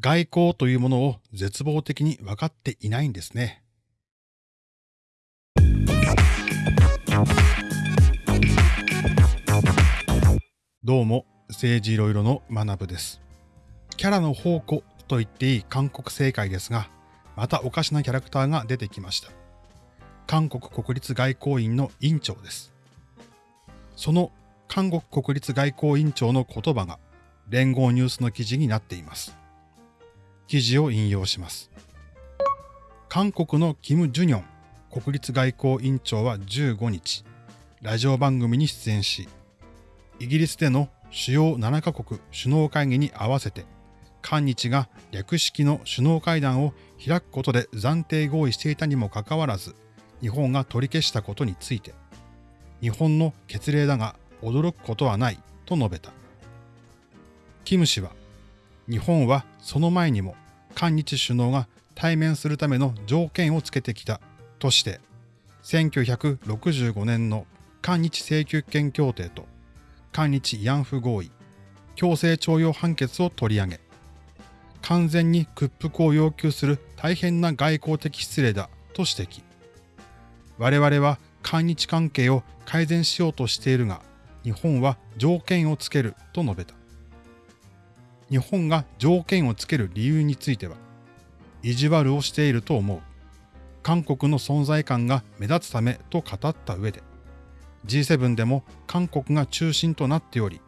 外交というものを絶望的に分かっていないんですね。どうも、政治いろいろの学部です。キャラの宝庫と言っていい韓国政界ですが、またおかしなキャラクターが出てきました。韓国国立外交院の院長です。その韓国国立外交院長の言葉が連合ニュースの記事になっています。記事を引用します。韓国のキム・ジュニョン国立外交院長は15日、ラジオ番組に出演し、イギリスでの主要7カ国首脳会議に合わせて、韓日が略式の首脳会談を開くことで暫定合意していたにもかかわらず、日本が取り消したことについて、日本の決例だが驚くことはないと述べた。キム氏は、日本はその前にも韓日首脳が対面するための条件をつけてきたとして、1965年の韓日請求権協定と韓日慰安婦合意、強制徴用判決を取り上げ、完全に屈服を要求する大変な外交的失礼だと指摘。我々は韓日関係を改善しようとしているが、日本は条件をつけると述べた。日本が条件をつける理由については、意地悪をしていると思う。韓国の存在感が目立つためと語った上で、G7 でも韓国が中心となっており、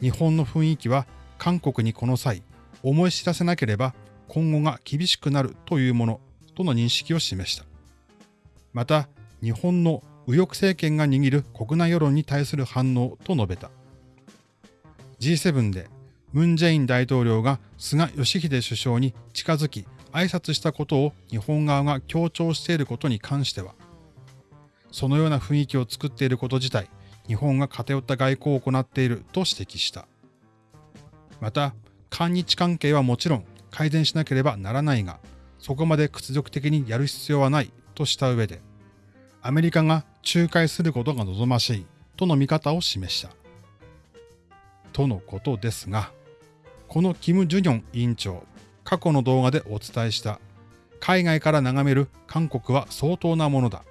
日本の雰囲気は韓国にこの際、思い知らせなければ今後が厳しくなるというものとの認識を示した。また、日本の右翼政権が握る国内世論に対する反応と述べた。G7 でムン・ジェイン大統領が菅義偉首相に近づき挨拶したことを日本側が強調していることに関しては、そのような雰囲気を作っていること自体、日本が偏った外交を行っていると指摘した。また、韓日関係はもちろん改善しなければならないが、そこまで屈辱的にやる必要はないとした上で、アメリカが仲介することが望ましいとの見方を示した。とのことですが、このキム・ジュニョン委員長、過去の動画でお伝えした海外から眺める韓国は相当なものだ。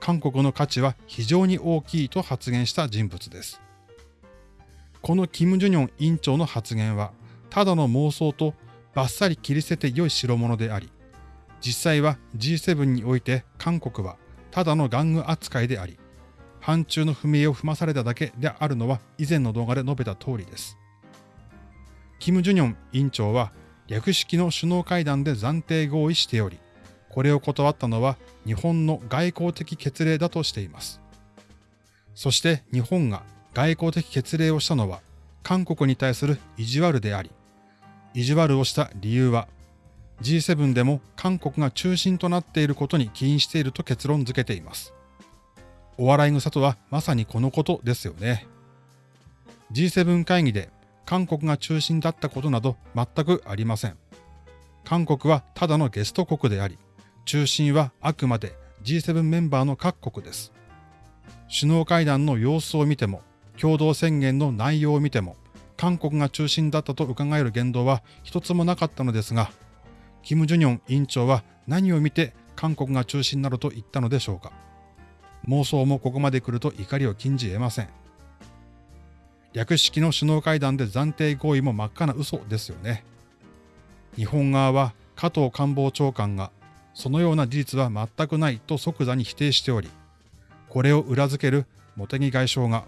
韓国の価値は非常に大きいと発言した人物です。このキム・ジュニョン委員長の発言は、ただの妄想とバッサリ切り捨てて良い代物であり、実際は G7 において韓国はただの玩具扱いであり、反中の踏み絵を踏まされただけであるのは以前の動画で述べた通りです。キム・ジュニョン委員長は略式の首脳会談で暫定合意しており、これを断ったのは日本の外交的決例だとしています。そして日本が外交的決例をしたのは韓国に対する意地悪であり、意地悪をした理由は G7 でも韓国が中心となっていることに起因していると結論付けています。お笑い草とはまさにこのことですよね。G7 会議で韓国が中心だったことなど全くありません。韓国はただのゲスト国であり、中心はあくまで G7 メンバーの各国です。首脳会談の様子を見ても、共同宣言の内容を見ても、韓国が中心だったと伺える言動は一つもなかったのですが、キム・ジュニョン委員長は何を見て韓国が中心などと言ったのでしょうか。妄想もここまで来ると怒りを禁じ得ません。略式の首脳会談で暫定合意も真っ赤な嘘ですよね。日本側は加藤官房長官がそのような事実は全くないと即座に否定しており、これを裏付ける茂木外相が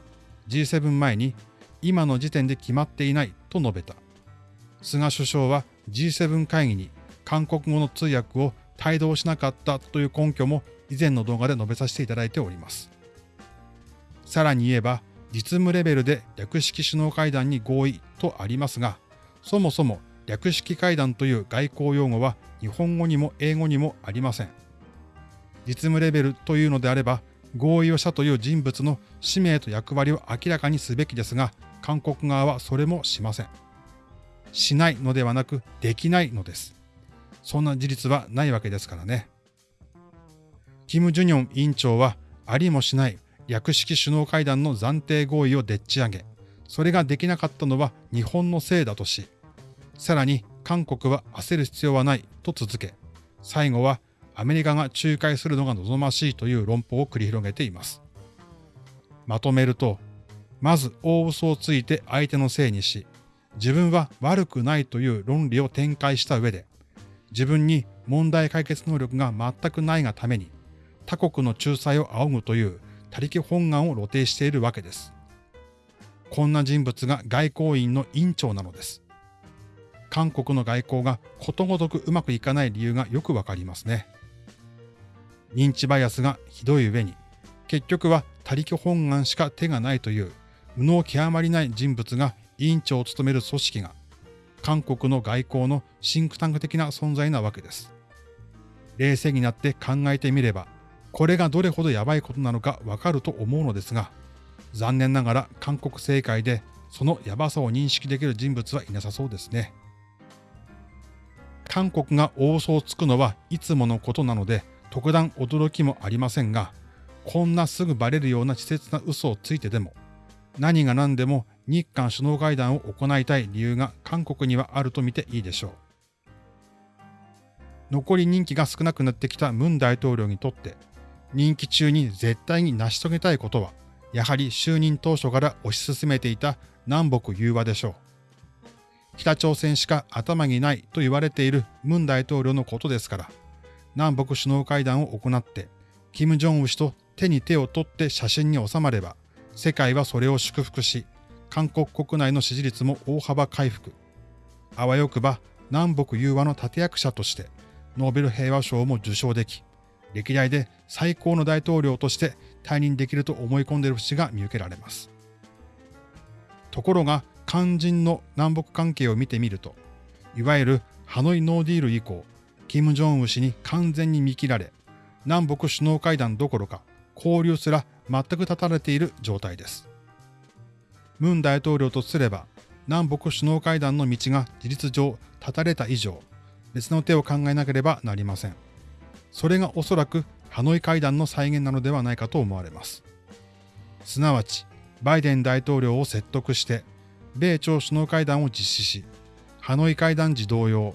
G7 前に今の時点で決まっていないと述べた。菅首相は G7 会議に韓国語の通訳を帯同しなかったという根拠も以前の動画で述べさせていただいております。さらに言えば、実務レベルで略式首脳会談に合意とありますが、そもそも略式会談という外交用語は日本語にも英語にもありません。実務レベルというのであれば、合意をしたという人物の使命と役割を明らかにすべきですが、韓国側はそれもしません。しないのではなく、できないのです。そんな事実はないわけですからね。キム・ジュニョン委員長は、ありもしない略式首脳会談の暫定合意をでっち上げ、それができなかったのは日本のせいだとし、さらに韓国は焦る必要はないと続け、最後はアメリカが仲介するのが望ましいという論法を繰り広げています。まとめると、まず大嘘をついて相手のせいにし、自分は悪くないという論理を展開した上で、自分に問題解決能力が全くないがために、他国の仲裁を仰ぐという他力本願を露呈しているわけです。こんな人物が外交院の院長なのです。韓国の外交がことごとくうまくいかない理由がよくわかりますね。認知バイアスがひどい上に、結局は他力本願しか手がないという無能極まりない人物が委員長を務める組織が、韓国の外交のシンクタンク的な存在なわけです。冷静になって考えてみれば、これがどれほどやばいことなのかわかると思うのですが、残念ながら韓国政界でそのやばさを認識できる人物はいなさそうですね。韓国が大嘘をつくのはいつものことなので特段驚きもありませんが、こんなすぐバレるような稚拙な嘘をついてでも、何が何でも日韓首脳会談を行いたい理由が韓国にはあると見ていいでしょう。残り任期が少なくなってきたムン大統領にとって、任期中に絶対に成し遂げたいことは、やはり就任当初から推し進めていた南北融和でしょう。北朝鮮しか頭にないと言われているムン大統領のことですから、南北首脳会談を行って、金正恩氏と手に手を取って写真に収まれば、世界はそれを祝福し、韓国国内の支持率も大幅回復。あわよくば南北融和の立役者として、ノーベル平和賞も受賞でき、歴代で最高の大統領として退任できると思い込んでいる節が見受けられます。ところが、肝心の南北関係を見てみると、いわゆるハノイノーディール以降、金正恩氏に完全に見切られ、南北首脳会談どころか交流すら全く断たれている状態です。ムン大統領とすれば、南北首脳会談の道が事実上断たれた以上、別の手を考えなければなりません。それがおそらくハノイ会談の再現なのではないかと思われます。すなわち、バイデン大統領を説得して、米朝首脳会談を実施し、ハノイ会談時同様、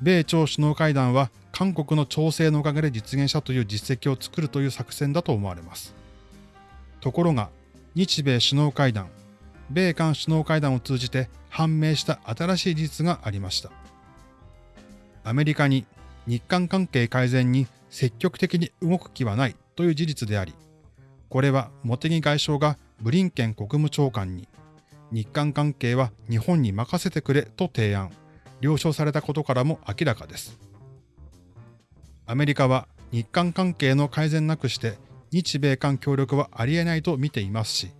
米朝首脳会談は韓国の調整のおかげで実現したという実績を作るという作戦だと思われます。ところが、日米首脳会談、米韓首脳会談を通じて判明した新しい事実がありました。アメリカに日韓関係改善に積極的に動く気はないという事実であり、これは茂木外相がブリンケン国務長官に日韓関係は日本に任せてくれと提案、了承されたことからも明らかです。アメリカは日韓関係の改善なくして日米韓協力はありえないと見ていますし、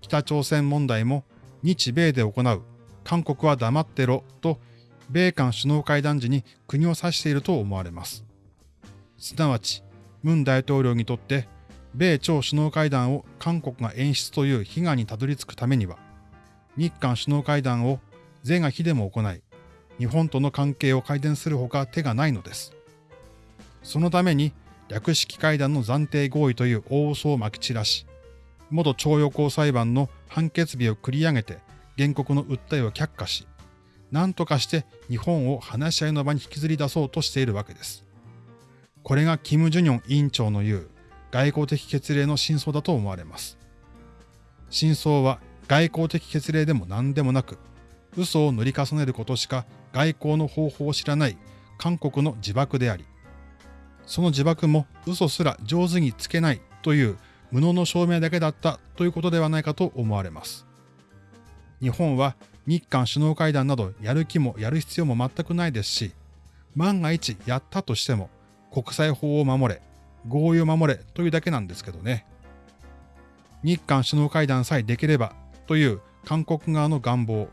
北朝鮮問題も日米で行う、韓国は黙ってろと米韓首脳会談時に国を指していると思われます。すなわち、ムン大統領にとって米朝首脳会談を韓国が演出という悲願にたどり着くためには、日韓首脳会談を是が非でも行い、日本との関係を改善するほか手がないのです。そのために略式会談の暫定合意という大嘘をまき散らし、元徴用工裁判の判決日を繰り上げて原告の訴えを却下し、何とかして日本を話し合いの場に引きずり出そうとしているわけです。これがキム・ジュニョン委員長の言う外交的決例の真相だと思われます。真相は外交的決例でも何でもなく、嘘を塗り重ねることしか外交の方法を知らない韓国の自爆であり、その自爆も嘘すら上手につけないという無能の証明だけだったということではないかと思われます。日本は日韓首脳会談などやる気もやる必要も全くないですし、万が一やったとしても国際法を守れ、合意を守れというだけなんですけどね。日韓首脳会談さえできればという韓国側の願望、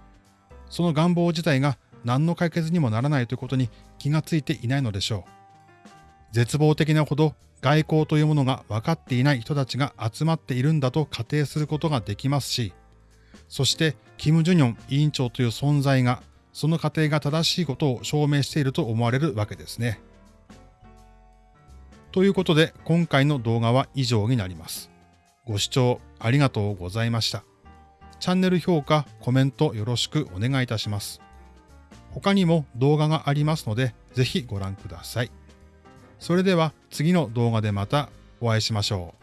その願望自体が何の解決にもならないということに気がついていないのでしょう。絶望的なほど外交というものが分かっていない人たちが集まっているんだと仮定することができますし、そして、キム・ジュニョン委員長という存在が、その過程が正しいことを証明していると思われるわけですね。ということで、今回の動画は以上になります。ご視聴ありがとうございました。チャンネル評価、コメントよろしくお願いいたします。他にも動画がありますので、ぜひご覧ください。それでは次の動画でまたお会いしましょう。